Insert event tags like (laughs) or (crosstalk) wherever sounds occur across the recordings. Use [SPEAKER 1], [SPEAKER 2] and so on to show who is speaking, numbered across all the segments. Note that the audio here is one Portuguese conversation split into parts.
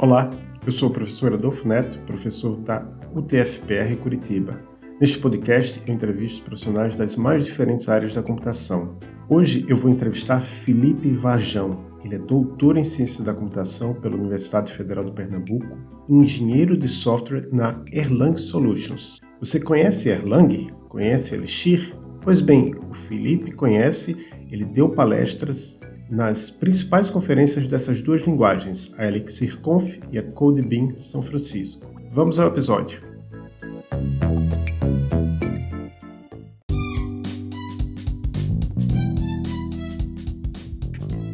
[SPEAKER 1] Olá, eu sou o professor Adolfo Neto, professor da UTFPR Curitiba. Neste podcast, eu entrevisto profissionais das mais diferentes áreas da computação. Hoje eu vou entrevistar Felipe Vajão. Ele é doutor em Ciências da Computação pela Universidade Federal do Pernambuco e engenheiro de software na Erlang Solutions. Você conhece Erlang? Conhece Elixir? Pois bem, o Felipe conhece, ele deu palestras nas principais conferências dessas duas linguagens, a ElixirConf e a CodeBeam São Francisco. Vamos ao episódio.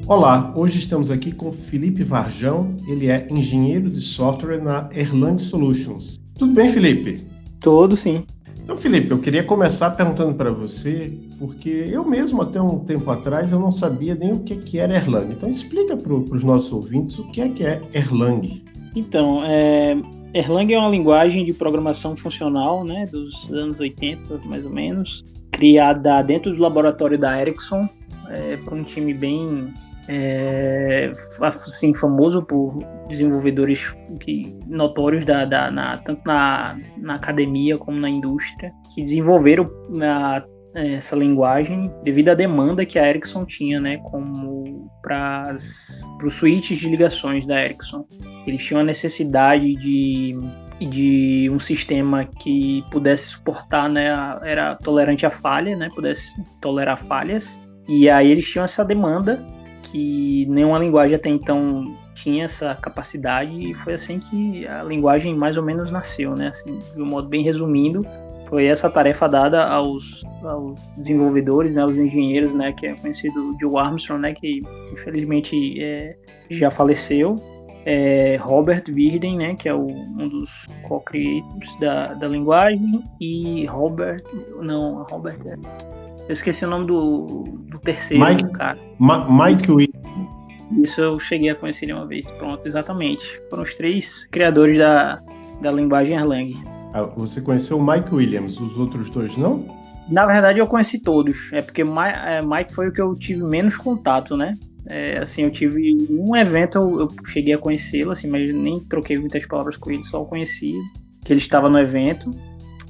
[SPEAKER 1] Olá, hoje estamos aqui com Felipe Varjão, ele é engenheiro de software na Erlang Solutions. Tudo bem, Felipe?
[SPEAKER 2] Tudo sim.
[SPEAKER 1] Então, Felipe, eu queria começar perguntando para você, porque eu mesmo até um tempo atrás eu não sabia nem o que, que era Erlang. Então, explica para os nossos ouvintes o que é que é Erlang.
[SPEAKER 2] Então, é, Erlang é uma linguagem de programação funcional, né, dos anos 80, mais ou menos, criada dentro do laboratório da Ericsson, é, para um time bem é, assim, famoso por desenvolvedores que, notórios da, da na, tanto na, na academia como na indústria que desenvolveram a, essa linguagem devido à demanda que a Ericsson tinha, né, como para os switches de ligações da Ericsson. Eles tinham a necessidade de de um sistema que pudesse suportar, né, era tolerante a falha, né, pudesse tolerar falhas. E aí eles tinham essa demanda que nenhuma linguagem até então tinha essa capacidade e foi assim que a linguagem mais ou menos nasceu, né? Assim, de um modo bem resumindo, foi essa tarefa dada aos, aos desenvolvedores, né, aos engenheiros, né, que é conhecido Joe Armstrong, né, que infelizmente é, já faleceu, é, Robert Virden, né, que é o, um dos co-creators da, da linguagem, e Robert, não, Robert é, eu esqueci o nome do, do terceiro
[SPEAKER 1] Mike,
[SPEAKER 2] cara.
[SPEAKER 1] Ma Mike Williams.
[SPEAKER 2] Isso eu cheguei a conhecer ele uma vez. Pronto, exatamente. Foram os três criadores da, da linguagem Erlang.
[SPEAKER 1] Ah, você conheceu o Mike Williams, os outros dois não?
[SPEAKER 2] Na verdade, eu conheci todos. É porque é, Mike foi o que eu tive menos contato, né? É, assim, eu tive um evento, eu, eu cheguei a conhecê-lo, assim, mas nem troquei muitas palavras com ele, só o conheci, que ele estava no evento.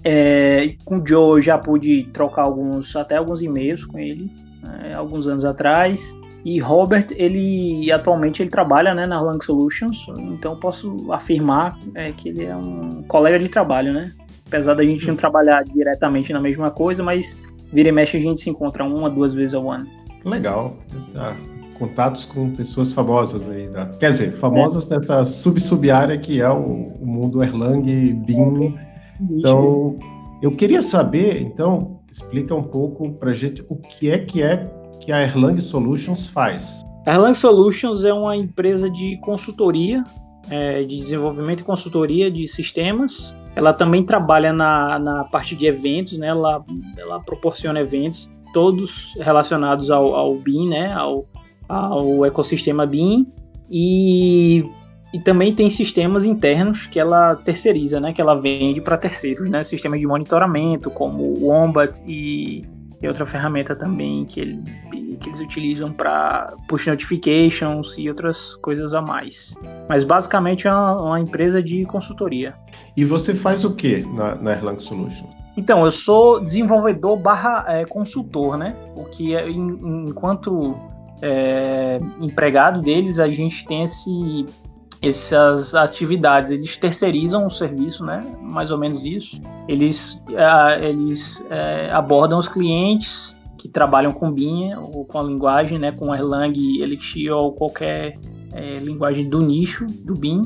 [SPEAKER 2] É, com o Joe eu já pude trocar alguns, até alguns e-mails com ele, né, alguns anos atrás. E Robert, ele atualmente ele trabalha né, na Lang Solutions, então posso afirmar é, que ele é um colega de trabalho, né? Apesar da gente não trabalhar diretamente na mesma coisa, mas vira e mexe a gente se encontra uma, duas vezes ao ano.
[SPEAKER 1] Legal. Tá. Contatos com pessoas famosas aí. Tá? Quer dizer, famosas é. nessa sub-sub-área que é o, o mundo Erlang, BIM então, eu queria saber, então, explica um pouco para gente o que é que é que a Erlang Solutions faz.
[SPEAKER 2] A Erlang Solutions é uma empresa de consultoria, é, de desenvolvimento e consultoria de sistemas. Ela também trabalha na, na parte de eventos, né? Ela, ela proporciona eventos todos relacionados ao, ao BIM, né? Ao, ao ecossistema BIM. E e também tem sistemas internos que ela terceiriza, né? Que ela vende para terceiros, né? Sistemas de monitoramento, como o Wombat e, e outra ferramenta também que, ele, que eles utilizam para push notifications e outras coisas a mais. Mas basicamente é uma, uma empresa de consultoria.
[SPEAKER 1] E você faz o que na, na Erlang Solutions?
[SPEAKER 2] Então, eu sou desenvolvedor barra é, consultor, né? O que é, enquanto é, empregado deles, a gente tem esse essas atividades, eles terceirizam o serviço, né? Mais ou menos isso. Eles, uh, eles uh, abordam os clientes que trabalham com BIM ou com a linguagem, né? Com Erlang, Elixir ou qualquer uh, linguagem do nicho do BIM.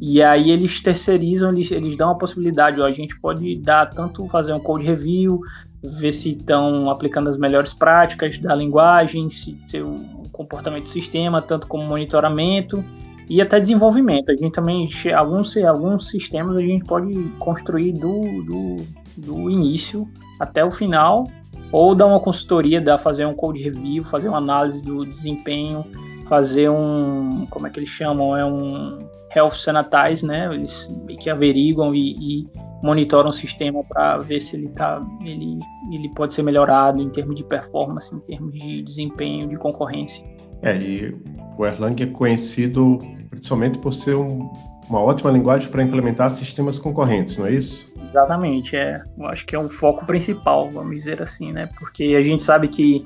[SPEAKER 2] E aí eles terceirizam, eles, eles dão a possibilidade, ó, a gente pode dar tanto fazer um code review, ver se estão aplicando as melhores práticas da linguagem, se, se o comportamento do sistema, tanto como monitoramento e até desenvolvimento. A gente também, alguns, alguns sistemas a gente pode construir do, do, do início até o final, ou dar uma consultoria, dar, fazer um code review, fazer uma análise do desempenho, fazer um, como é que eles chamam, é um health sanitize, né? Eles que averiguam e, e monitoram o sistema para ver se ele tá, ele, ele pode ser melhorado em termos de performance, em termos de desempenho, de concorrência.
[SPEAKER 1] É, e o Erlang é conhecido principalmente por ser um, uma ótima linguagem para implementar sistemas concorrentes, não é isso?
[SPEAKER 2] Exatamente, é. Eu acho que é o foco principal, vamos dizer assim, né? Porque a gente sabe que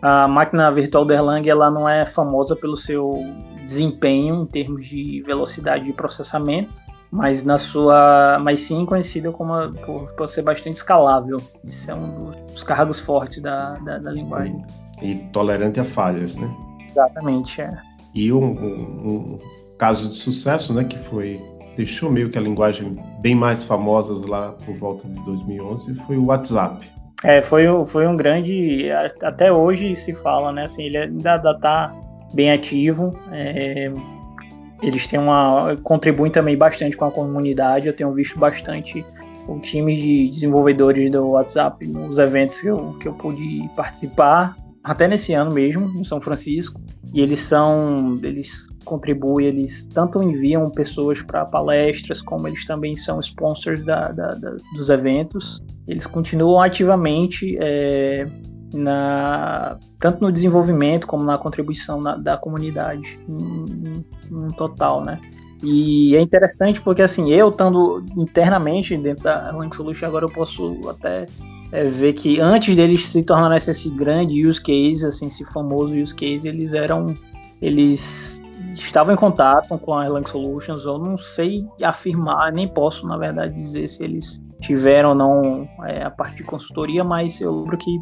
[SPEAKER 2] a máquina virtual do Erlang ela não é famosa pelo seu desempenho em termos de velocidade de processamento, mas na sua, mas sim conhecida como por, por ser bastante escalável. Isso é um dos cargos fortes da, da, da linguagem.
[SPEAKER 1] E tolerante a falhas, né?
[SPEAKER 2] Exatamente, é.
[SPEAKER 1] E um, um, um, caso de sucesso, né, que foi deixou meio que a linguagem bem mais famosa lá por volta de 2011 foi o WhatsApp.
[SPEAKER 2] É, foi, foi um grande, até hoje se fala, né, assim, ele ainda está bem ativo, é, eles têm uma, contribuem também bastante com a comunidade, eu tenho visto bastante o time de desenvolvedores do WhatsApp nos eventos que eu, que eu pude participar, até nesse ano mesmo, em São Francisco, e eles são, eles contribuem, eles tanto enviam pessoas para palestras, como eles também são sponsors da, da, da, dos eventos. Eles continuam ativamente é, na, tanto no desenvolvimento como na contribuição na, da comunidade no total, né? E é interessante porque assim, eu estando internamente dentro da Link Solution, agora eu posso até é, ver que antes deles se tornarem esse grande use case, assim, esse famoso use case, eles eram eles estavam em contato com a Erlang Solutions. Eu não sei afirmar, nem posso, na verdade, dizer se eles tiveram ou não é, a parte de consultoria, mas eu lembro que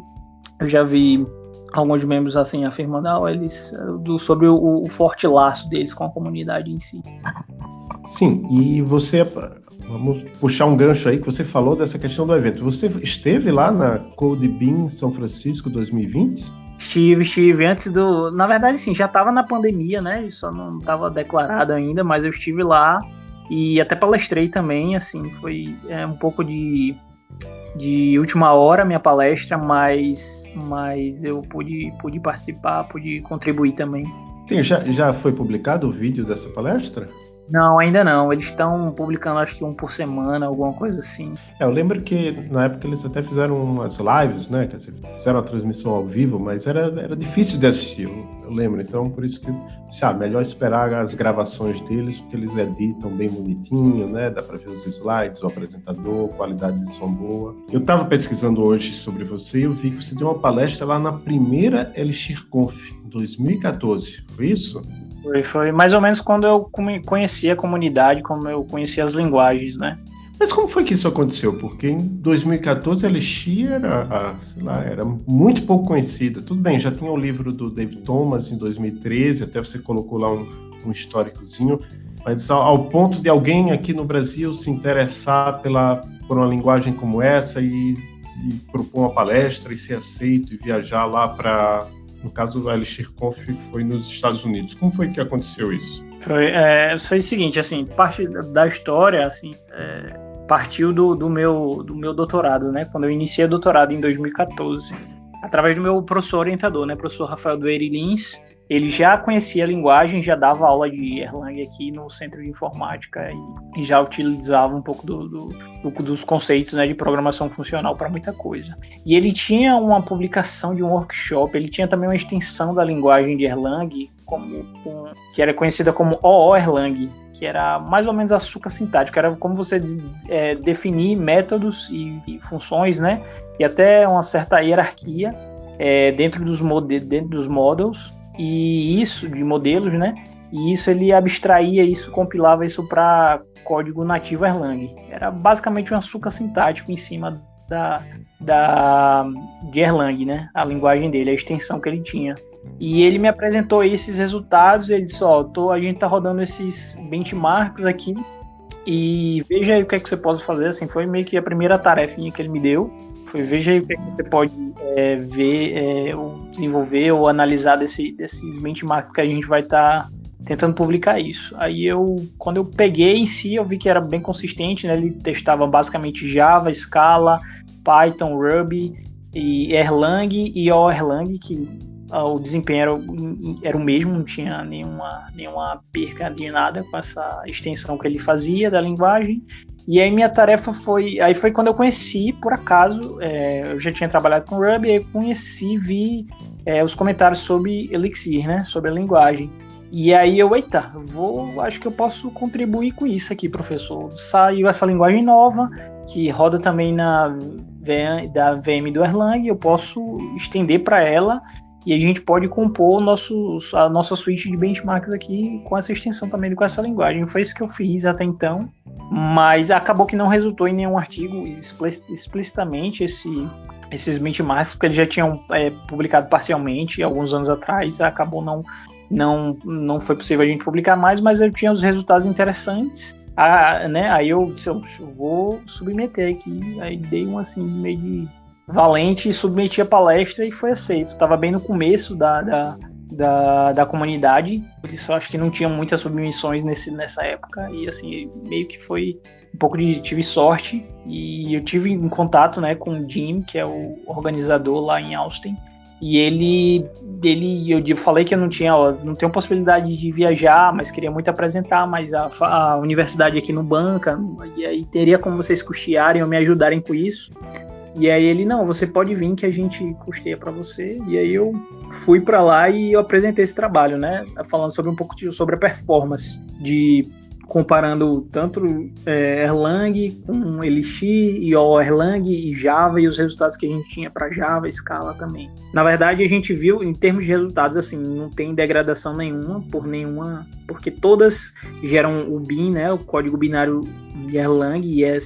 [SPEAKER 2] eu já vi alguns membros assim afirmando ah, eles, do, sobre o, o, forte laço deles com a comunidade em si.
[SPEAKER 1] Sim, e você, vamos puxar um gancho aí que você falou dessa questão do evento. Você esteve lá na Code Bean São Francisco 2020?
[SPEAKER 2] Estive, estive antes do. Na verdade, sim, já estava na pandemia, né? Só não estava declarado ainda, mas eu estive lá e até palestrei também, assim, foi é, um pouco de, de última hora minha palestra, mas, mas eu pude, pude participar, pude contribuir também.
[SPEAKER 1] Tem, já, já foi publicado o vídeo dessa palestra?
[SPEAKER 2] Não, ainda não. Eles estão publicando acho que um por semana, alguma coisa assim.
[SPEAKER 1] É, eu lembro que na época eles até fizeram umas lives, né? Quer dizer, fizeram a transmissão ao vivo, mas era, era difícil de assistir, eu, lembro. Então, por isso que, sabe, melhor esperar as gravações deles, porque eles editam bem bonitinho, né? Dá para ver os slides, o apresentador, qualidade de som boa. Eu estava pesquisando hoje sobre você e eu vi que você deu uma palestra lá na primeira Elixir Conf, em 2014. Foi isso?
[SPEAKER 2] Foi, foi mais ou menos quando eu conheci a comunidade, como eu conheci as linguagens, né?
[SPEAKER 1] Mas como foi que isso aconteceu? Porque em 2014 a Elixir era, lá, era muito pouco conhecida. Tudo bem, já tinha o livro do David Thomas em 2013, até você colocou lá um, um históricozinho, mas ao, ao, ponto de alguém aqui no Brasil se interessar pela, por uma linguagem como essa e, e propor uma palestra e ser aceito e viajar lá para no caso, a Elixir Conf foi nos Estados Unidos. Como foi que aconteceu isso?
[SPEAKER 2] Foi, é, foi o seguinte, assim, parte da história, assim, é, partiu do, do, meu, do meu doutorado, né? Quando eu iniciei o doutorado em 2014, através do meu professor orientador, né? Professor Rafael Doeire Lins, ele já conhecia a linguagem, já dava aula de Erlang aqui no Centro de Informática e, já utilizava um pouco do, do, do, dos conceitos né, de programação funcional para muita coisa. E ele tinha uma publicação de um workshop, ele tinha também uma extensão da linguagem de Erlang, como, com, que era conhecida como OO Erlang, que era mais ou menos açúcar sintático, era como você é, definir métodos e, e funções, né? E até uma certa hierarquia é, dentro, dos dentro dos models e isso de modelos, né? E isso ele abstraía isso, compilava isso para código nativo Erlang. Era basicamente um açúcar sintático em cima da, da de Erlang, né? A linguagem dele, a extensão que ele tinha. E ele me apresentou esses resultados. Ele disse: Ó, a gente tá rodando esses benchmarks aqui e veja aí o que é que você pode fazer. Assim, foi meio que a primeira tarefinha que ele me deu. Foi veja aí o é que você pode é, ver, é, ou desenvolver ou analisar desse, desses benchmarks que a gente vai estar tá tentando publicar isso. Aí eu, quando eu peguei em si, eu vi que era bem consistente, né? Ele testava basicamente Java, Scala, Python, Ruby e Erlang e o Erlang, que ah, o desempenho era, era o mesmo, não tinha nenhuma, nenhuma perca de nada com essa extensão que ele fazia da linguagem. E aí minha tarefa foi. Aí foi quando eu conheci, por acaso, é, eu já tinha trabalhado com Ruby, aí conheci, vi é, os comentários sobre Elixir, né? Sobre a linguagem. E aí eu, eita, vou, acho que eu posso contribuir com isso aqui, professor. Saiu essa linguagem nova, que roda também na VM, da VM do Erlang, eu posso estender para ela e a gente pode compor nosso, a nossa suíte de benchmarks aqui com essa extensão também com essa linguagem. Foi isso que eu fiz até então, mas acabou que não resultou em nenhum artigo explicitamente esse, esses benchmarks, porque eles já tinham é, publicado parcialmente alguns anos atrás, acabou não, não, não foi possível a gente publicar mais, mas eu tinha os resultados interessantes. Ah, né? Aí eu disse, eu vou submeter aqui, aí dei um assim meio de valente, submeti a palestra e foi aceito. Estava bem no começo da, da, da, da, comunidade, por isso acho que não tinha muitas submissões nesse, nessa época, e assim, meio que foi um pouco de. tive sorte, e eu tive em contato né, com o Jim, que é o organizador lá em Austin. E ele, ele, eu falei que eu não tinha, ó, não tenho possibilidade de viajar, mas queria muito apresentar, mas a, a universidade aqui não banca, e aí teria como vocês custearem ou me ajudarem com isso. E aí ele, não, você pode vir que a gente custeia para você. E aí eu fui para lá e eu apresentei esse trabalho, né? Falando sobre um pouco de, sobre a performance de comparando tanto é, Erlang com Elixir e o Erlang e Java e os resultados que a gente tinha para Java, Scala também. Na verdade, a gente viu em termos de resultados assim, não tem degradação nenhuma por nenhuma, porque todas geram o bin, né, o código binário Erlang e é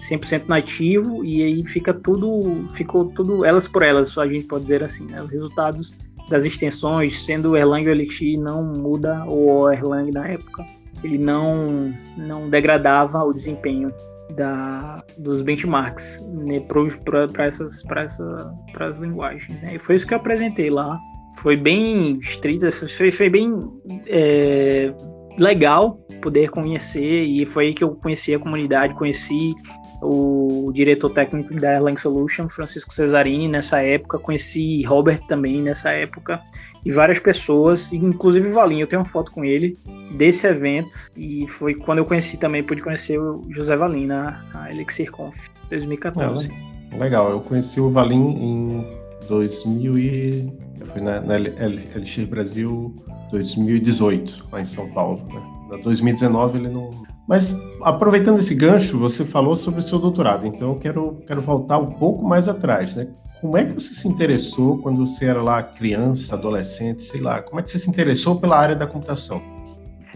[SPEAKER 2] 100% nativo e aí fica tudo, ficou tudo elas por elas, a gente pode dizer assim, né? Os resultados das extensões, sendo Erlang ou Elixir, não muda, ou Erlang na época, ele não, não degradava o desempenho da, dos benchmarks né, para essas, essa, as linguagens. Né? E foi isso que eu apresentei lá. Foi bem estrita, foi, foi bem é, legal poder conhecer, e foi aí que eu conheci a comunidade, conheci o diretor técnico da Erlang Solution, Francisco Cesarini, nessa época, conheci Robert também nessa época, e várias pessoas, inclusive o Valinho, eu tenho uma foto com ele desse evento, e foi quando eu conheci também, pude conhecer o José Valim na, na Elixir Conf 2014.
[SPEAKER 1] É, legal, eu conheci o Valim em 2000 e... Eu fui na, na Elixir Brasil 2018, lá em São Paulo. Né? Na 2019 ele não, mas aproveitando esse gancho, você falou sobre o seu doutorado, então eu quero, quero voltar um pouco mais atrás, né? Como é que você se interessou quando você era lá criança, adolescente, sei lá? Como é que você se interessou pela área da computação?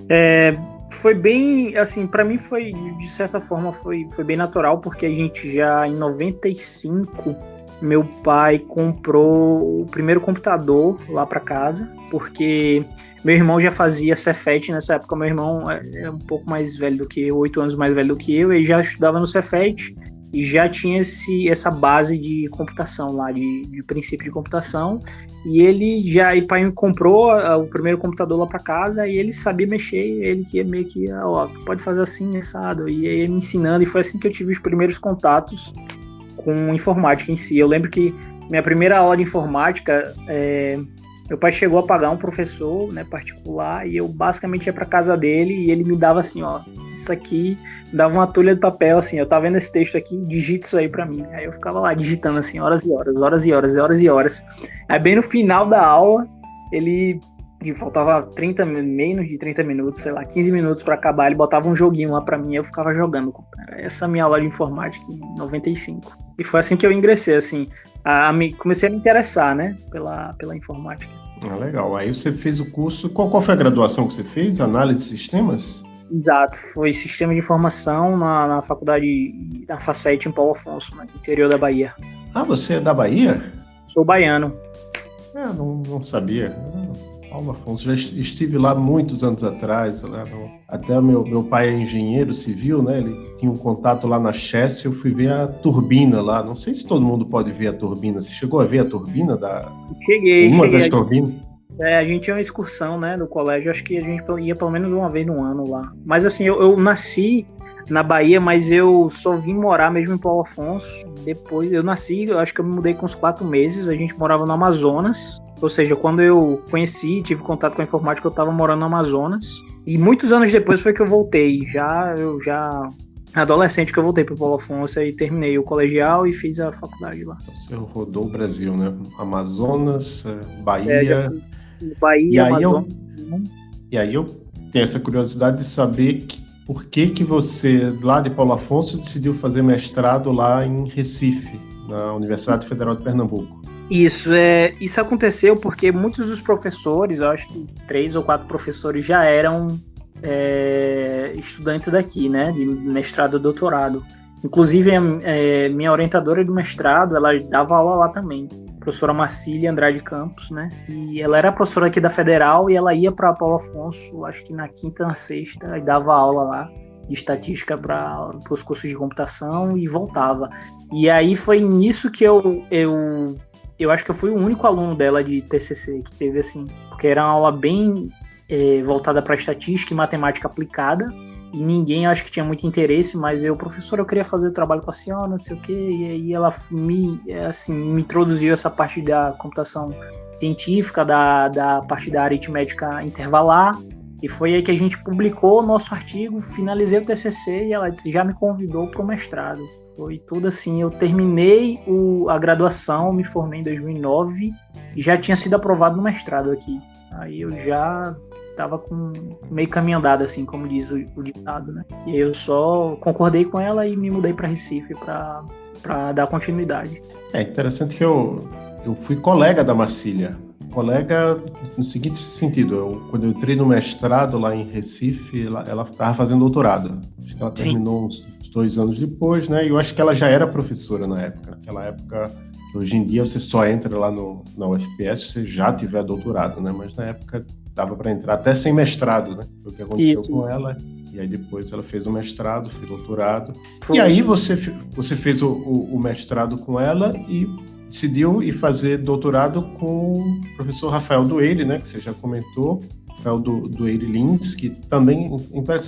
[SPEAKER 2] É, foi bem, assim, para mim foi, de certa forma, foi, foi bem natural, porque a gente já em 95 meu pai comprou o primeiro computador lá para casa, porque meu irmão já fazia Cefet nessa época. Meu irmão é, é um pouco mais velho do que eu, oito anos mais velho do que eu, ele já estudava no Cefet e já tinha esse, essa base de computação lá, de, de princípio de computação. E ele já, e pai comprou o primeiro computador lá para casa e ele sabia mexer, ele que meio que, ó, pode fazer assim, assado. E ele me ensinando, e foi assim que eu tive os primeiros contatos com informática em si. Eu lembro que minha primeira aula de informática, é, meu pai chegou a pagar um professor né, particular e eu basicamente ia para casa dele e ele me dava assim, ó, isso aqui, dava uma tulha de papel assim, eu tava vendo esse texto aqui, digita isso aí para mim. Aí eu ficava lá digitando assim, horas e horas, horas e horas, horas e horas. Aí bem no final da aula, ele e faltava 30, menos de 30 minutos, sei lá, 15 minutos para acabar, ele botava um joguinho lá para mim, eu ficava jogando. Essa é minha aula de informática em 95. E foi assim que eu ingressei, assim, a, me, comecei a me interessar, né, pela, pela informática.
[SPEAKER 1] Ah, legal. Aí você fez o curso, qual, qual foi a graduação que você fez? Análise de sistemas?
[SPEAKER 2] Exato, foi Sistema de Informação na, na faculdade, na Facete em Paulo Afonso, no interior da Bahia.
[SPEAKER 1] Ah, você é da Bahia?
[SPEAKER 2] Sou baiano.
[SPEAKER 1] É, não, não sabia. Paulo Afonso, já estive lá muitos anos atrás, no... até meu, meu pai é engenheiro civil, né? Ele tinha um contato lá na Chess, eu fui ver a turbina lá. Não sei se todo mundo pode ver a turbina. Você chegou a ver a turbina da
[SPEAKER 2] Cheguei,
[SPEAKER 1] uma
[SPEAKER 2] cheguei.
[SPEAKER 1] das turbinas?
[SPEAKER 2] É, a gente tinha uma excursão, né, do colégio, acho que a gente ia pelo menos uma vez no ano lá. Mas assim, eu, eu nasci na Bahia, mas eu só vim morar mesmo em Paulo Afonso. Depois eu nasci, eu acho que eu me mudei com uns quatro meses. A gente morava no Amazonas. Ou seja, quando eu conheci, tive contato com a informática, eu estava morando no Amazonas. E muitos anos depois foi que eu voltei. Já eu já adolescente que eu voltei para Paulo Afonso e terminei o colegial e fiz a faculdade lá.
[SPEAKER 1] Você rodou o Brasil, né? Amazonas, Bahia.
[SPEAKER 2] É, Bahia,
[SPEAKER 1] e aí
[SPEAKER 2] Amazonas.
[SPEAKER 1] Eu... E aí eu tenho essa curiosidade de saber por que que você, lá de Paulo Afonso, decidiu fazer mestrado lá em Recife, na Universidade Federal de Pernambuco.
[SPEAKER 2] Isso, é, isso aconteceu porque muitos dos professores, eu acho que três ou quatro professores já eram é, estudantes daqui, né, de mestrado e doutorado. Inclusive, é, minha orientadora do mestrado, ela dava aula lá também, professora Marcília Andrade Campos, né? E ela era professora aqui da Federal e ela ia para Paulo Afonso, acho que na quinta, na sexta, e dava aula lá de estatística para os cursos de computação e voltava. E aí foi nisso que eu, eu eu acho que eu fui o único aluno dela de TCC que teve assim, porque era uma aula bem é, voltada para estatística e matemática aplicada, e ninguém acho que tinha muito interesse, mas eu, professor, eu queria fazer o trabalho com a senhora, não sei o quê, e aí ela me, assim, me introduziu essa parte da computação científica, da, da parte da aritmética intervalar, e foi aí que a gente publicou o nosso artigo, finalizei o TCC e ela disse, já me convidou para o mestrado. Foi tudo assim, eu terminei o, a graduação, me formei em 2009 e já tinha sido aprovado no mestrado aqui. Aí eu já estava com meio caminho andado, assim, como diz o, o ditado, né? E eu só concordei com ela e me mudei para Recife para dar continuidade.
[SPEAKER 1] É interessante que eu, eu fui colega da Marcília. Colega no seguinte sentido, eu, quando eu entrei no mestrado lá em Recife, ela estava fazendo doutorado. Acho que ela terminou uns, uns dois anos depois, né? E eu acho que ela já era professora na época. Naquela época, hoje em dia você só entra lá no, na UFPS se você já tiver doutorado, né? Mas na época dava para entrar até sem mestrado, né? Foi o que aconteceu Isso. com ela. E aí depois ela fez o mestrado, fez doutorado. Foi. E aí você, você fez o, o, o, mestrado com ela e decidiu ir fazer doutorado com o professor Rafael Dueire, né? Que você já comentou. Rafael do, Lins, que também,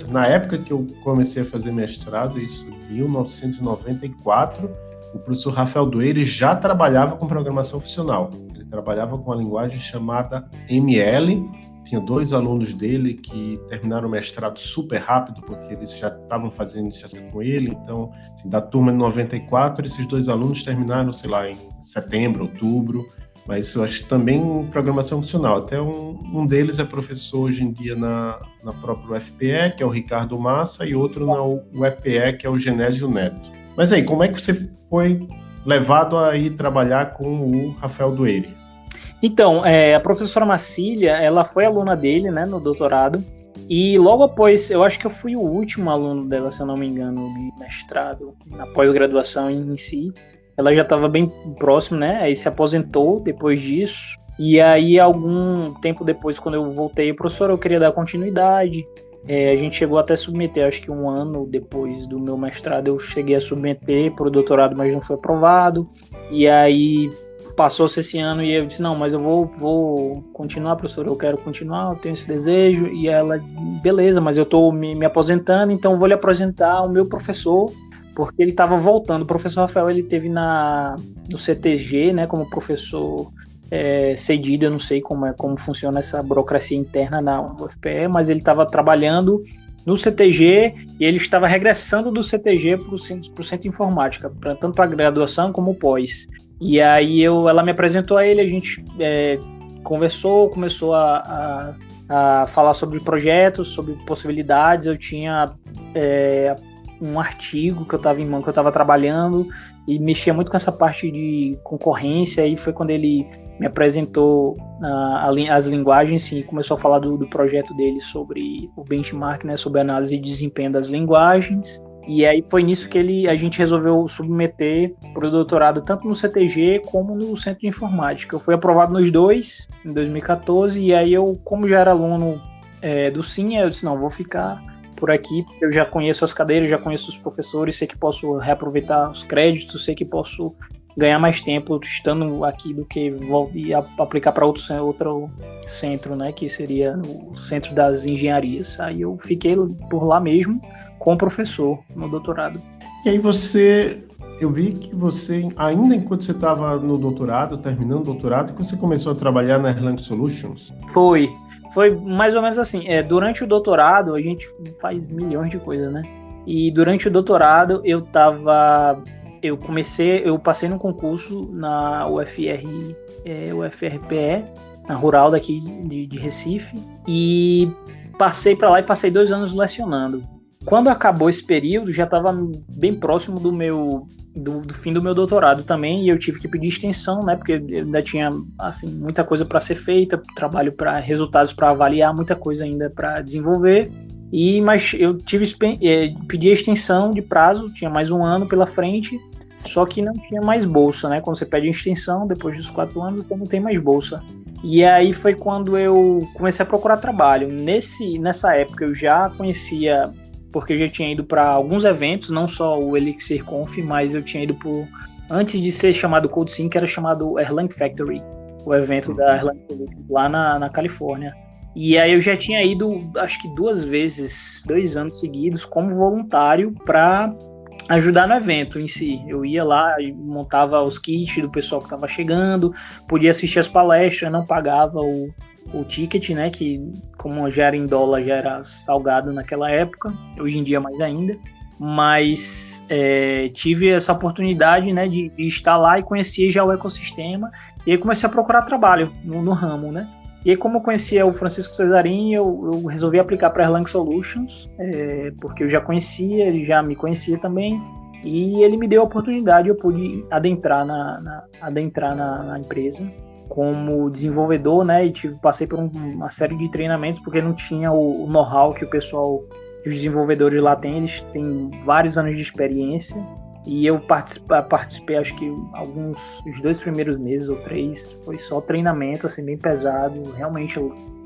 [SPEAKER 1] na época que eu comecei a fazer mestrado, isso em 1994, o professor Rafael Dueire já trabalhava com programação funcional. Ele trabalhava com uma linguagem chamada ML, tinha dois alunos dele que terminaram o mestrado super rápido, porque eles já estavam fazendo iniciação com ele. Então, assim, da turma de 94, esses dois alunos terminaram, sei lá, em setembro, outubro. Mas eu acho também programação funcional. Até um, um deles é professor hoje em dia na, na própria UFPE, que é o Ricardo Massa, e outro na UEPE, que é o Genésio Neto. Mas aí, como é que você foi levado a ir trabalhar com o Rafael Dueire?
[SPEAKER 2] Então, é, a professora Marcília, ela foi aluna dele, né, no doutorado, e logo após, eu acho que eu fui o último aluno dela, se eu não me engano, de mestrado, na pós-graduação em si. Ela já estava bem próximo, né, aí se aposentou depois disso. E aí, algum tempo depois, quando eu voltei, professor, eu queria dar continuidade. É, a gente chegou até a submeter, acho que um ano depois do meu mestrado, eu cheguei a submeter para o doutorado, mas não foi aprovado. E aí passou-se esse ano e eu disse, não, mas eu vou, vou continuar, professor, eu quero continuar, eu tenho esse desejo. E ela, beleza, mas eu estou me, me aposentando, então vou lhe apresentar o meu professor, porque ele estava voltando. O professor Rafael, ele teve na, no CTG, né, como professor é, cedido, eu não sei como, é, como funciona essa burocracia interna na UFPE, mas ele estava trabalhando no CTG e ele estava regressando do CTG para o centro, centro informática, pra, tanto para graduação como pós. E aí eu, ela me apresentou a ele, a gente é, conversou, começou a, a, a, falar sobre projetos, sobre possibilidades. Eu tinha é, um artigo que eu estava em mão, que eu estava trabalhando e mexia muito com essa parte de concorrência. E foi quando ele me apresentou uh, as linguagens e começou a falar do, do, projeto dele sobre o benchmark, né, sobre análise de desempenho das linguagens. E aí foi nisso que ele, a gente resolveu submeter para o doutorado tanto no CTG como no Centro de Informática. Eu fui aprovado nos dois em 2014 e aí eu, como já era aluno é, do Sim, eu disse não, vou ficar por aqui, eu já conheço as cadeiras, já conheço os professores, sei que posso reaproveitar os créditos, sei que posso ganhar mais tempo estando aqui do que ir aplicar para outro, outro centro, né, que seria o centro das engenharias. Aí eu fiquei por lá mesmo com o professor no doutorado.
[SPEAKER 1] E aí você, eu vi que você, ainda enquanto você estava no doutorado, terminando o doutorado, que você começou a trabalhar na Erlang Solutions?
[SPEAKER 2] Foi, foi mais ou menos assim. É, durante o doutorado, a gente faz milhões de coisas, né? E durante o doutorado, eu tava. Eu comecei, eu passei num concurso na UFR, é, UFRPE, na rural daqui de, de Recife. E passei para lá e passei dois anos lecionando. Quando acabou esse período, já estava bem próximo do meu do, do, fim do meu doutorado também e eu tive que pedir extensão, né? Porque ainda tinha assim muita coisa para ser feita, trabalho para resultados para avaliar, muita coisa ainda para desenvolver. E mas eu tive é, pedi extensão de prazo, tinha mais um ano pela frente, só que não tinha mais bolsa, né? Quando você pede extensão depois dos quatro anos, não tem mais bolsa. E aí foi quando eu comecei a procurar trabalho. Nesse nessa época eu já conhecia porque eu já tinha ido para alguns eventos, não só o Elixir Conf, mas eu tinha ido por antes de ser chamado Code Sync, era chamado Erlang Factory, o evento da Erlang lá na, na Califórnia. E aí eu já tinha ido, acho que duas vezes, dois anos seguidos, como voluntário para ajudar no evento em si. Eu ia lá e montava os kits do pessoal que estava chegando, podia assistir as palestras, não pagava o, o ticket, né? Que como já era em dólar, já era salgado naquela época, hoje em dia mais ainda. Mas é, tive essa oportunidade né, de, de, estar lá e conhecer já o ecossistema. E aí comecei a procurar trabalho no, no ramo, né? E aí, como eu conhecia o Francisco Cesarin, eu, eu resolvi aplicar para Erlang Solutions, é, porque eu já conhecia, ele já me conhecia também. E ele me deu a oportunidade, eu pude adentrar na, na adentrar na, na empresa como desenvolvedor, né? E tive, passei por um, uma série de treinamentos porque não tinha o, o know-how que o pessoal, os desenvolvedores lá têm. Eles têm vários anos de experiência e eu participei, participei acho que alguns, os dois primeiros meses ou três, foi só treinamento, assim, bem pesado, realmente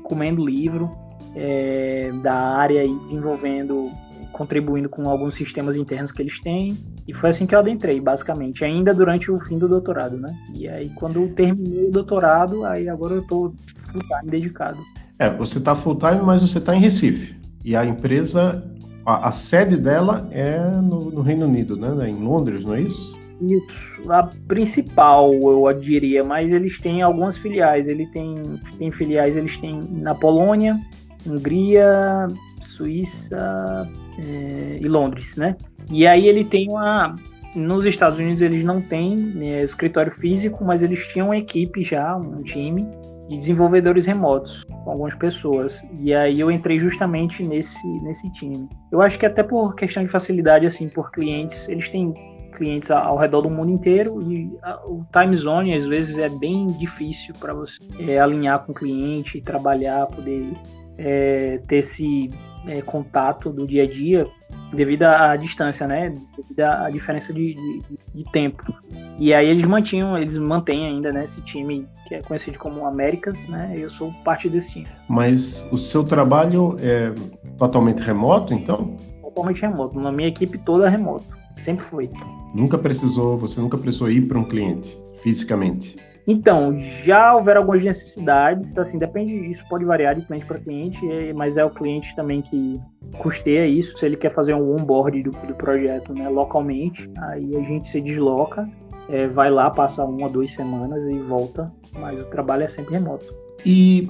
[SPEAKER 2] comendo livro é, da área e desenvolvendo, contribuindo com alguns sistemas internos que eles têm. E foi assim que eu adentrei, basicamente, ainda durante o fim do doutorado, né? E aí, quando eu terminei o doutorado, aí agora eu tô full time dedicado.
[SPEAKER 1] É, você tá full time, mas você tá em Recife. E a empresa, a, a sede dela é no, no, Reino Unido, né? Em Londres, não é isso?
[SPEAKER 2] Isso, a principal, eu diria, mas eles têm algumas filiais. Ele tem, tem filiais, eles têm na Polônia, Hungria, Suíça é, e Londres, né? E aí ele tem uma. Nos Estados Unidos eles não têm né, escritório físico, mas eles tinham uma equipe já, um time de desenvolvedores remotos com algumas pessoas. E aí eu entrei justamente nesse, nesse time. Eu acho que até por questão de facilidade, assim, por clientes, eles têm clientes ao redor do mundo inteiro e o time zone às vezes é bem difícil para você é, alinhar com o cliente, trabalhar, poder é, ter esse é, contato do dia a dia devido à distância, né? Devido à diferença de, de, de, tempo. E aí eles mantinham, eles mantêm ainda, né, esse time que é conhecido como Américas, né? Eu sou parte desse time.
[SPEAKER 1] Mas o seu trabalho é totalmente remoto, então?
[SPEAKER 2] Totalmente remoto. Na minha equipe toda é remoto. Sempre foi.
[SPEAKER 1] Nunca precisou, você nunca precisou ir para um cliente fisicamente?
[SPEAKER 2] Então, já houveram algumas necessidades, assim, depende, isso pode variar de cliente para cliente, mas é o cliente também que custeia isso, se ele quer fazer um onboard do, do projeto né, localmente, aí a gente se desloca, é, vai lá, passa uma ou duas semanas e volta, mas o trabalho é sempre remoto.
[SPEAKER 1] E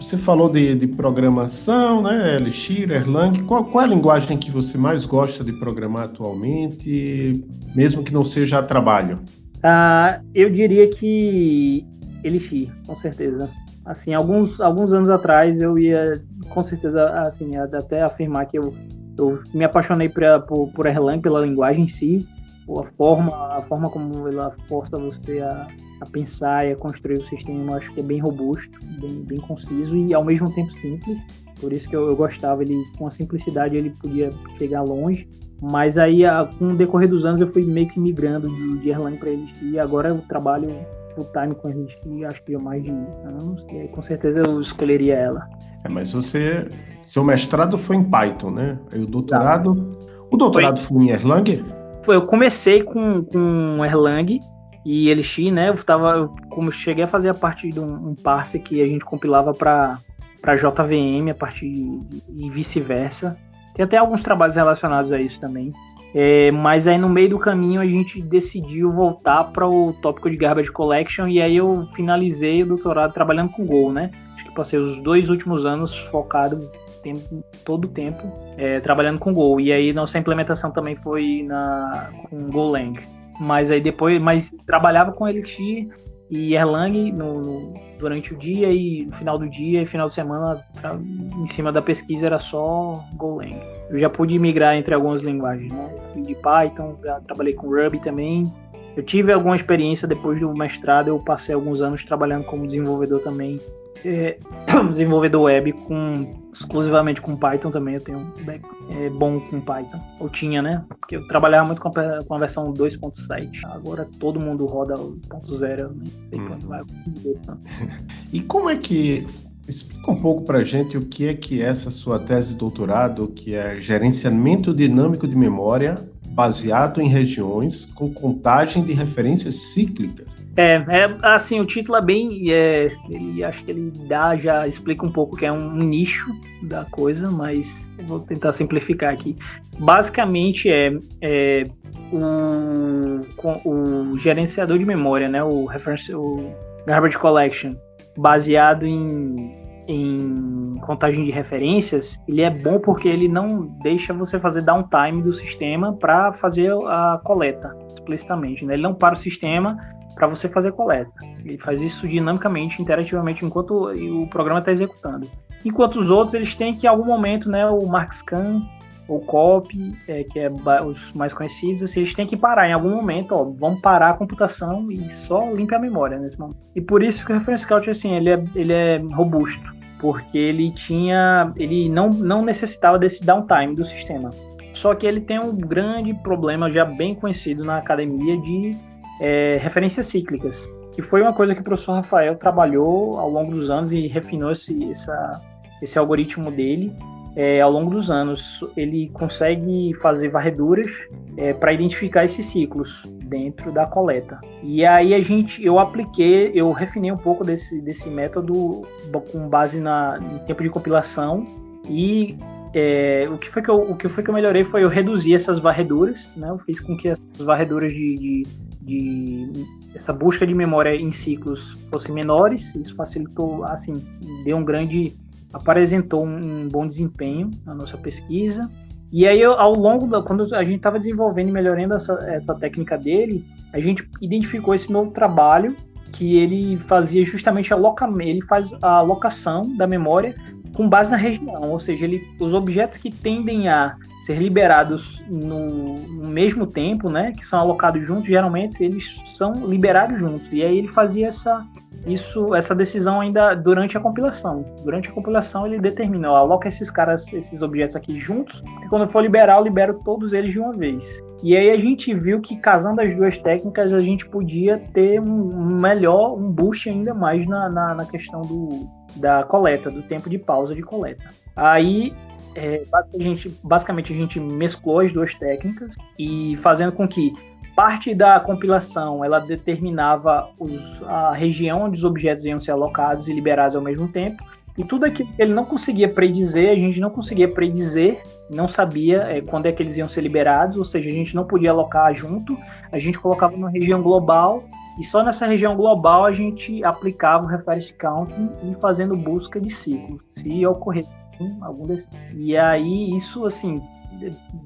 [SPEAKER 1] você falou de, de programação, né, Elixir, Erlang, qual, qual é a linguagem que você mais gosta de programar atualmente, mesmo que não seja a trabalho?
[SPEAKER 2] Uh, eu diria que Elixir, com certeza. Assim, alguns, alguns anos atrás eu ia, com certeza, assim, até afirmar que eu, eu me apaixonei pra, por, por Erlang, pela linguagem em si, a forma, a forma como ela força você a, a pensar e a construir o sistema, eu acho que é bem robusto, bem, bem conciso e ao mesmo tempo simples. Por isso que eu, eu gostava, ele com a simplicidade ele podia chegar longe. Mas aí, com o decorrer dos anos, eu fui meio que migrando de, de Erlang para eles. E agora eu trabalho full time com eles, acho que há mais de anos. E aí, com certeza eu escolheria ela.
[SPEAKER 1] É, mas você. Seu mestrado foi em Python, né? Aí o doutorado. Tá. O doutorado foi, foi em Erlang?
[SPEAKER 2] Eu comecei com, com Erlang e Elixir, né? Eu tava. Eu, como eu cheguei a fazer a parte de um, um parse que a gente compilava para para JVM a partir e vice-versa. Tem até alguns trabalhos relacionados a isso também. É, mas aí no meio do caminho a gente decidiu voltar para o tópico de Garbage Collection e aí eu finalizei o doutorado trabalhando com Go, né? Acho que passei os dois últimos anos focado tempo, todo o tempo é, trabalhando com Go. E aí nossa implementação também foi na, com Golang. Mas aí depois, mas trabalhava com Elixir e Erlang no, no durante o dia e no final do dia e final de semana pra, em cima da pesquisa era só Golang. Eu já pude migrar entre algumas linguagens, né? De Python, já trabalhei com Ruby também. Eu tive alguma experiência depois do mestrado, eu passei alguns anos trabalhando como desenvolvedor também é, (clears throat) desenvolvedor web com exclusivamente com Python também. Eu tenho é, bom com Python. Eu tinha, né? Porque eu trabalhava muito com a, com a versão 2.7. Agora todo mundo roda o 1.0. Nem sei hum. quando vai. (laughs)
[SPEAKER 1] E como é que Explica um pouco para a gente o que é que é essa sua tese de doutorado, que é gerenciamento dinâmico de memória baseado em regiões com contagem de referências cíclicas.
[SPEAKER 2] É, é assim, o título é bem, é, ele acho que ele dá, já explica um pouco que é um nicho da coisa, mas vou tentar simplificar aqui. Basicamente é, é o, gerenciador de memória, né, o reference, o garbage collection, baseado em em contagem de referências, ele é bom porque ele não deixa você fazer downtime do sistema para fazer a coleta explicitamente. Né? Ele não para o sistema para você fazer a coleta. Ele faz isso dinamicamente, interativamente, enquanto o programa está executando. Enquanto os outros, eles têm que, em algum momento, né, o MarkScan, o COP, é, que é os mais conhecidos, assim, eles têm que parar em algum momento, ó, vamos parar a computação e só limpa a memória nesse momento. E por isso que o Reference Count, assim, ele é, ele é robusto porque ele tinha, ele não, não necessitava desse downtime do sistema. Só que ele tem um grande problema já bem conhecido na academia de é, referências cíclicas, que foi uma coisa que o professor Rafael trabalhou ao longo dos anos e refinou esse, essa, esse algoritmo dele é, ao longo dos anos. Ele consegue fazer varreduras é, para identificar esses ciclos dentro da coleta. E aí a gente, eu apliquei, eu refinei um pouco desse, desse método com base na, em tempo de compilação e é, o, que foi que eu, o que foi que eu melhorei foi eu reduzir essas varreduras, né? Eu fiz com que as varreduras de, de, de essa busca de memória em ciclos fossem menores, isso facilitou, assim, deu um grande apresentou um bom desempenho na nossa pesquisa. E aí, ao longo da. Quando a gente estava desenvolvendo e melhorando essa, essa técnica dele, a gente identificou esse novo trabalho que ele fazia justamente a loca, ele faz a alocação da memória com base na região, ou seja, ele, os objetos que tendem a ser liberados no, no, mesmo tempo, né, que são alocados juntos, geralmente eles são liberados juntos. E aí ele fazia essa isso, essa decisão ainda durante a compilação. Durante a compilação ele determina, aloca esses caras, esses objetos aqui juntos, e quando for liberar, eu libero todos eles de uma vez. E aí a gente viu que casando as duas técnicas a gente podia ter um melhor, um boost ainda mais na, na, na questão do, da coleta, do tempo de pausa de coleta. Aí é, basicamente, basicamente a gente mesclou as duas técnicas e fazendo com que parte da compilação ela determinava os, a região onde os objetos iam ser alocados e liberados ao mesmo tempo. E tudo aquilo que ele não conseguia predizer, a gente não conseguia predizer, não sabia é, quando é que eles iam ser liberados, ou seja, a gente não podia alocar junto, a gente colocava numa região global e só nessa região global a gente aplicava o reference counting e fazendo busca de ciclos, se ocorresse algum desses. E aí isso assim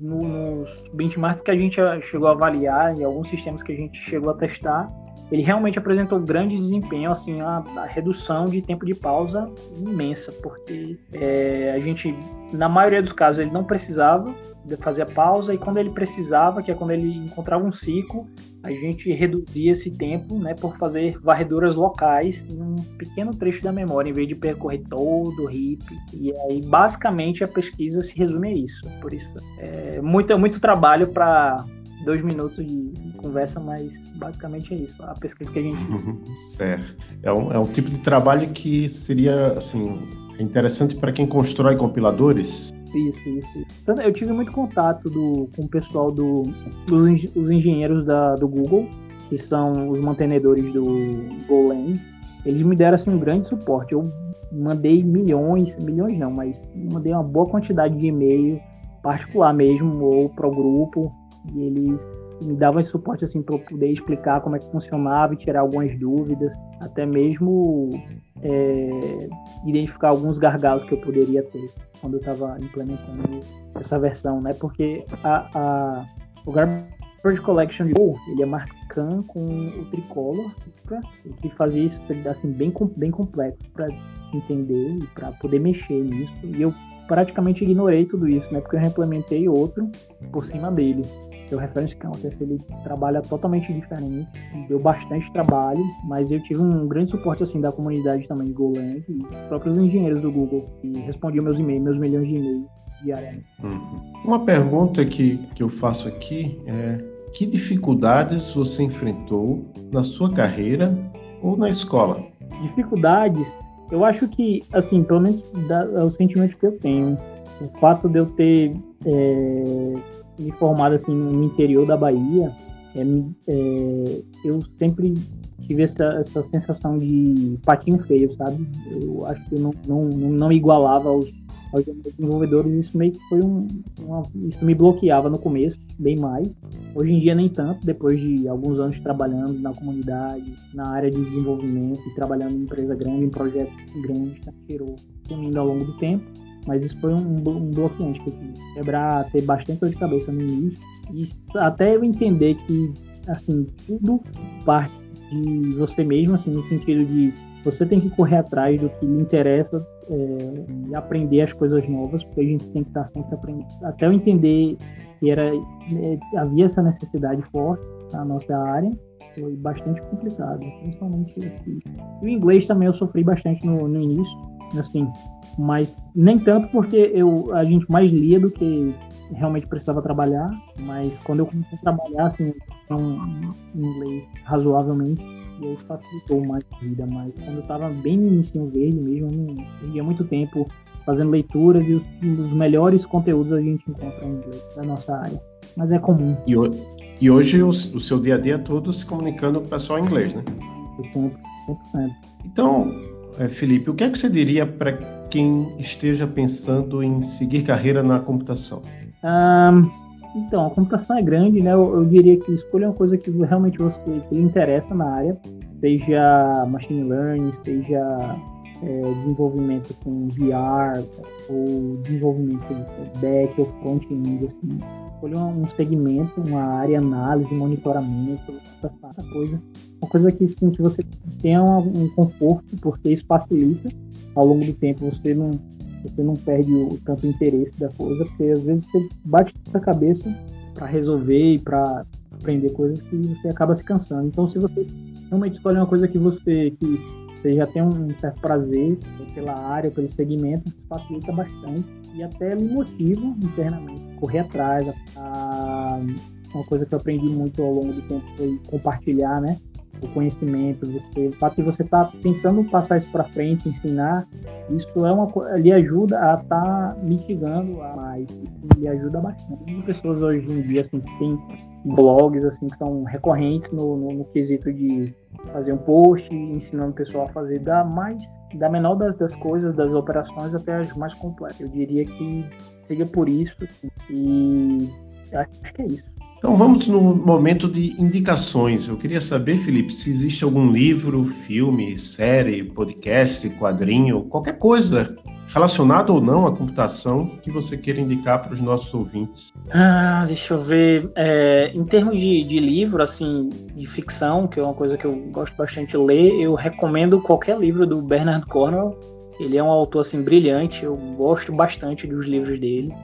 [SPEAKER 2] no, nos benchmarks que a gente chegou a avaliar e alguns sistemas que a gente chegou a testar, ele realmente apresentou grande desempenho, assim, a, a redução de tempo de pausa imensa, porque é, a gente, na maioria dos casos, ele não precisava fazer a pausa e quando ele precisava, que é quando ele encontrava um ciclo, a gente reduzia esse tempo, né, por fazer varreduras locais em um pequeno trecho da memória, em vez de percorrer todo o heap. E aí, basicamente, a pesquisa se resume a isso. Por isso, é muito, muito trabalho para dois minutos de conversa, mas basicamente é isso. A pesquisa que a gente.
[SPEAKER 1] Uhum, certo. É um, é um tipo de trabalho que seria, assim, interessante para quem constrói compiladores
[SPEAKER 2] isso, isso, isso. Eu tive muito contato do, com o pessoal do, dos os engenheiros da, do Google, que são os mantenedores do Golang. Eles me deram assim, um grande suporte. Eu mandei milhões, milhões não, mas mandei uma boa quantidade de e-mail particular mesmo, ou para o grupo, e eles me davam esse suporte assim para eu poder explicar como é que funcionava e tirar algumas dúvidas, até mesmo é, identificar alguns gargalos que eu poderia ter quando eu estava implementando essa versão, né? Porque a, a, o Garbage Collection de Go, ele é marcado scan com o tricolor, que fazia isso assim, bem, bem complexo para entender e para poder mexer nisso. E eu praticamente ignorei tudo isso, né? Porque eu implementei outro por cima dele. O Reference Counter, ele trabalha totalmente diferente, deu bastante trabalho, mas eu tive um grande suporte assim da comunidade também de Golang e os próprios engenheiros do Google que respondiam meus e-mails, meus milhões de e-mails diariamente.
[SPEAKER 1] Uhum. Uma pergunta que, que eu faço aqui é que dificuldades você enfrentou na sua carreira ou na escola?
[SPEAKER 2] Dificuldades, eu acho que, assim, pelo menos é o sentimento que eu tenho. O fato de eu ter é, me formado assim no interior da Bahia, é, é, eu sempre tive essa, essa sensação de patinho feio, sabe? Eu acho que não, não, não igualava aos, aos desenvolvedores, isso meio que foi um. Uma, isso me bloqueava no começo, bem mais. Hoje em dia, nem tanto, depois de alguns anos trabalhando na comunidade, na área de desenvolvimento e trabalhando em empresa grande, em projetos grandes, tá? tirou sumindo ao longo do tempo. Mas isso foi um, um bloqueante que eu tive. Quebrar, ter bastante dor de cabeça no início. E até eu entender que, assim, tudo parte de você mesmo, assim, no sentido de você tem que correr atrás do que lhe interessa é, e aprender as coisas novas, porque a gente tem que estar sempre aprendendo. Até eu entender que era, é, havia essa necessidade forte na nossa área, foi bastante complicado, principalmente aqui. E o inglês também eu sofri bastante no, no início, assim, mas nem tanto porque eu, a gente mais lia do que realmente precisava trabalhar, mas quando eu comecei a trabalhar, assim, um inglês razoavelmente, e aí facilitou mais a vida, mas quando eu estava bem no início verde mesmo, eu não perdia muito tempo fazendo leituras e os, os, melhores conteúdos a gente encontra em inglês da nossa área. Mas é comum.
[SPEAKER 1] E, o, e hoje o, o, seu dia a dia é todo se comunicando com o pessoal em inglês, né? 100%. 100%. Então, é, Felipe, o que é que você diria para quem esteja pensando em seguir carreira na computação?
[SPEAKER 2] Um, então, a computação é grande, né? Eu, eu, diria que escolha uma coisa que realmente você que lhe interessa na área, seja machine learning, seja é, desenvolvimento com VR, ou desenvolvimento back ou front-end, assim. Escolha um segmento, uma área, análise, monitoramento, essa coisa. Uma coisa que, assim, que você tenha um, um conforto, porque isso facilita ao longo do tempo. Você não você não perde o tanto interesse da coisa, porque às vezes você bate a cabeça para resolver e para aprender coisas que você acaba se cansando. Então, se você realmente escolhe uma coisa que você que você já tem um certo prazer pela área, pelo segmento, facilita bastante e até me motiva internamente correr atrás. A, uma coisa que eu aprendi muito ao longo do tempo foi compartilhar, né? o conhecimento, você, o fato de você estar tá tentando passar isso para frente, ensinar, isso é uma lhe ajuda a estar tá mitigando a mais, lhe ajuda bastante. Tem pessoas hoje em dia assim que tem blogs assim que são recorrentes no, no, no, quesito de fazer um post ensinando o pessoal a fazer da mais da menor das, das coisas, das operações até as mais complexas. Eu diria que seja por isso e acho que é isso.
[SPEAKER 1] Então vamos no momento de indicações. Eu queria saber, Felipe, se existe algum livro, filme, série, podcast, quadrinho, qualquer coisa relacionado ou não à computação que você queira indicar para os nossos ouvintes.
[SPEAKER 2] Ah, deixa eu ver. É, em termos de, de, livro, assim, de ficção, que é uma coisa que eu gosto bastante de ler, eu recomendo qualquer livro do Bernard Cornwell. Ele é um autor assim brilhante. Eu gosto bastante dos livros dele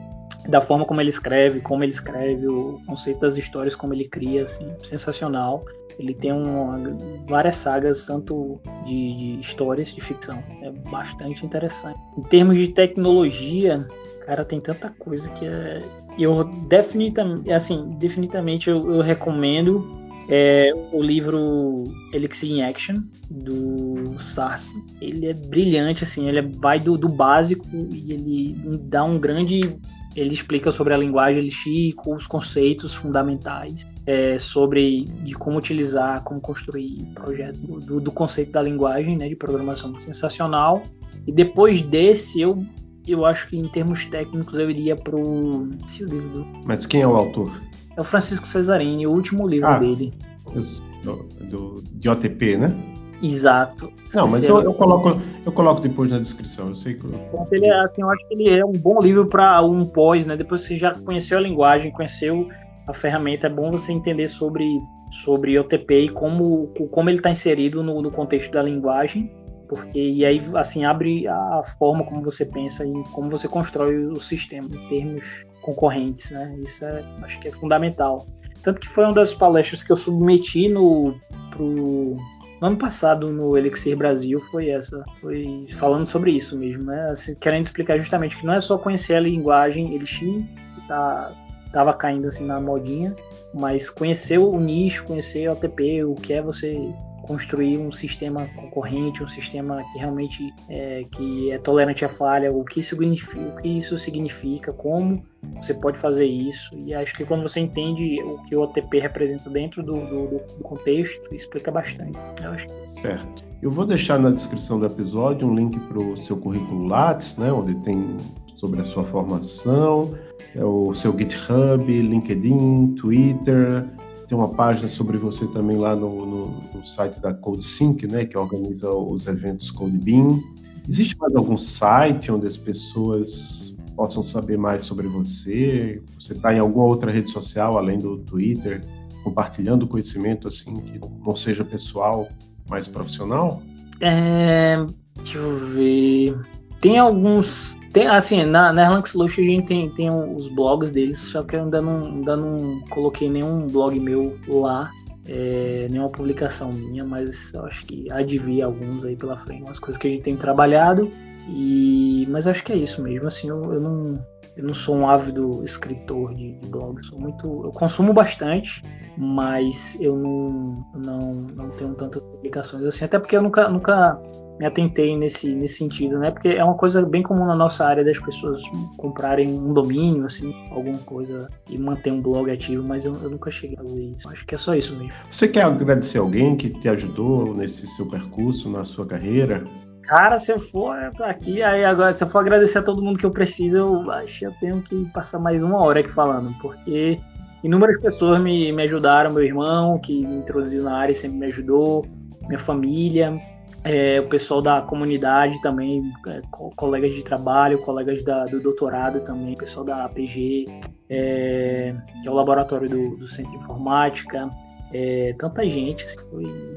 [SPEAKER 2] da forma como ele escreve, como ele escreve, o conceito das histórias, como ele cria, assim, sensacional. Ele tem uma, várias sagas, tanto de, de, histórias de ficção. É bastante interessante. Em termos de tecnologia, cara, tem tanta coisa que é. Eu definitivamente, assim, definitivamente eu, eu recomendo é, o livro Elixir in Action, do Sarsi. Ele é brilhante, assim, ele vai do, do básico e ele dá um grande ele explica sobre a linguagem Elixir, os conceitos fundamentais é, sobre de como utilizar, como construir projetos do, do, conceito da linguagem, né, de programação sensacional. E depois desse, eu eu acho que em termos técnicos eu iria pro esse livro.
[SPEAKER 1] Mas quem é o autor?
[SPEAKER 2] É o Francisco Cesarini, o último livro ah, dele.
[SPEAKER 1] Do, do, de OTP, né?
[SPEAKER 2] Exato.
[SPEAKER 1] Não, mas eu, eu, coloco, eu coloco depois na descrição. Eu sei que. Eu...
[SPEAKER 2] Ele é, assim, eu acho que ele é um bom livro para um pós, né? Depois que você já conheceu a linguagem, conheceu a ferramenta, é bom você entender sobre sobre OTP e como, como ele está inserido no, no, contexto da linguagem, porque e aí assim abre a forma como você pensa e como você constrói o sistema em termos concorrentes, né? Isso é, acho que é fundamental. Tanto que foi uma das palestras que eu submeti no pro no ano passado no Elixir Brasil foi essa, foi falando sobre isso mesmo, né? Assim, querendo explicar justamente que não é só conhecer a linguagem Elixir, que tá tava caindo assim na modinha, mas conhecer o nicho, conhecer o OTP, o que é você construir um sistema concorrente, um sistema que realmente é, que é tolerante à falha, o que, significa, o que isso significa, como você pode fazer isso. E acho que quando você entende o que o OTP representa dentro do, do, do contexto, explica bastante. Eu acho.
[SPEAKER 1] Certo. Eu vou deixar na descrição do episódio um link para o seu currículo Lattes, né, onde tem sobre a sua formação, é o seu GitHub, LinkedIn, Twitter, tem uma página sobre você também lá no, no, no site da CodeSync, né, que organiza os eventos CodeBeam. Existe mais algum site onde as pessoas possam saber mais sobre você? Você está em alguma outra rede social além do Twitter, compartilhando conhecimento assim que não seja pessoal, mais profissional?
[SPEAKER 2] É, deixa eu ver. Tem alguns tem, assim, na, na Erlang Solution a gente tem, tem os blogs deles, só que eu ainda não, ainda não coloquei nenhum blog meu lá, é, nenhuma publicação minha, mas eu acho que vir alguns aí pela frente, umas coisas que a gente tem trabalhado, e, mas acho que é isso mesmo, assim, eu, eu não, eu não sou um ávido escritor de, de sou muito, eu consumo bastante, mas eu não, não, não tenho tantas publicações assim, até porque eu nunca, nunca me atentei nesse, nesse sentido, né? Porque é uma coisa bem comum na nossa área das pessoas comprarem um domínio, assim, alguma coisa e manter um blog ativo, mas eu, eu nunca cheguei a fazer isso. Acho que é só isso mesmo.
[SPEAKER 1] Você quer agradecer alguém que te ajudou nesse seu percurso, na sua carreira?
[SPEAKER 2] Cara, se eu for eu tô aqui, aí agora, se eu for agradecer a todo mundo que eu preciso, eu acho que eu tenho que passar mais uma hora aqui falando, porque inúmeras pessoas me, me ajudaram, meu irmão, que me introduziu na área, sempre me ajudou, minha família, é, o pessoal da comunidade também, é, colegas de trabalho, colegas da, do doutorado também, pessoal da APG, é, que é o laboratório do, do Centro de Informática, é, tanta gente, assim,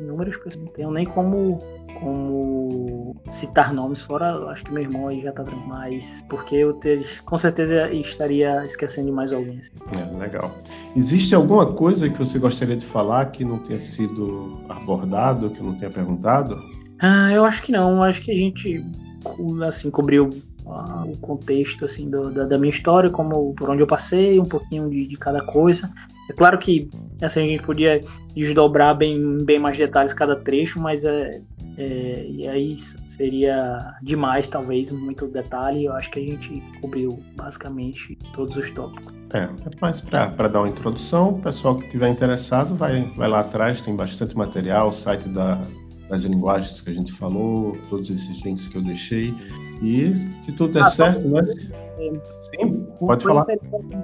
[SPEAKER 2] inúmeras pessoas, não tenho nem como, como citar nomes, fora acho que meu irmão aí já tá mas porque eu ter, com certeza estaria esquecendo de mais alguém. Assim.
[SPEAKER 1] É, legal. Existe alguma coisa que você gostaria de falar que não tenha sido abordado, que não tenha perguntado?
[SPEAKER 2] Ah, eu acho que não. Acho que a gente assim cobriu ah, o contexto assim do, da, da, minha história, como por onde eu passei, um pouquinho de, de cada coisa. É claro que assim, a gente podia desdobrar bem, bem mais detalhes cada trecho, mas é, é, e aí seria demais, talvez, muito detalhe. Eu acho que a gente cobriu basicamente todos os tópicos.
[SPEAKER 1] É, é mais para dar uma introdução, o pessoal que estiver interessado vai, vai lá atrás, tem bastante material, o site da, das linguagens que a gente falou, todos esses links que eu deixei. E se tudo der ah, certo, né?
[SPEAKER 2] Sim, pode falar.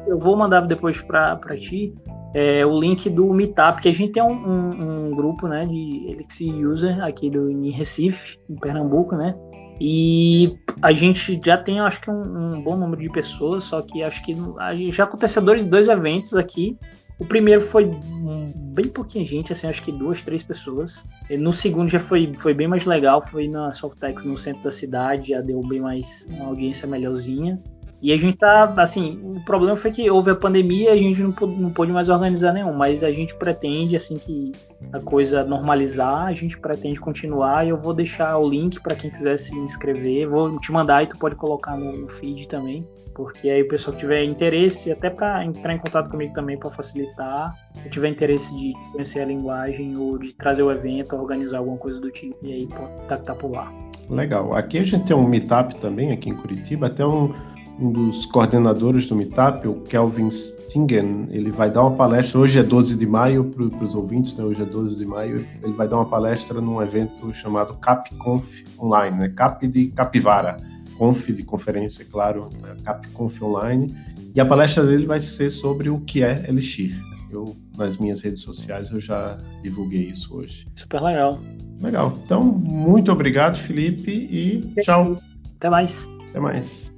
[SPEAKER 2] Eu vou mandar depois para ti é, o link do Meetup, que a gente tem um, um, um grupo né, de Elixir User aqui do, em Recife, em Pernambuco, né? E a gente já tem, acho que, um, um bom número de pessoas, só que acho que já aconteceu dois, dois eventos aqui o primeiro foi bem pouquinha gente, assim, acho que duas, três pessoas. No segundo já foi, foi bem mais legal, foi na Softex no centro da cidade, já deu bem mais uma audiência melhorzinha. E a gente tá, assim, o problema foi que houve a pandemia e a gente não pôde, não pôde mais organizar nenhum, mas a gente pretende, assim, que a coisa normalizar, a gente pretende continuar e eu vou deixar o link para quem quiser se inscrever, vou te mandar e tu pode colocar no feed também porque aí o pessoal que tiver interesse, até para entrar em contato comigo também para facilitar, se tiver interesse de conhecer a linguagem ou de trazer o evento, organizar alguma coisa do tipo, e aí pode contactar por lá.
[SPEAKER 1] Legal. Aqui a gente tem um meetup também, aqui em Curitiba, até um, um dos coordenadores do meetup, o Kelvin Stingen, ele vai dar uma palestra, hoje é 12 de maio, para os ouvintes, né? hoje é 12 de maio, ele vai dar uma palestra num evento chamado CapConf Online, né? Cap de Capivara Conf, de conferência, claro, CapConf Online. E a palestra dele vai ser sobre o que é Elixir. Eu, nas minhas redes sociais, eu já divulguei isso hoje.
[SPEAKER 2] Super legal.
[SPEAKER 1] Legal. Então, muito obrigado, Felipe, e tchau.
[SPEAKER 2] Até mais.
[SPEAKER 1] Até mais.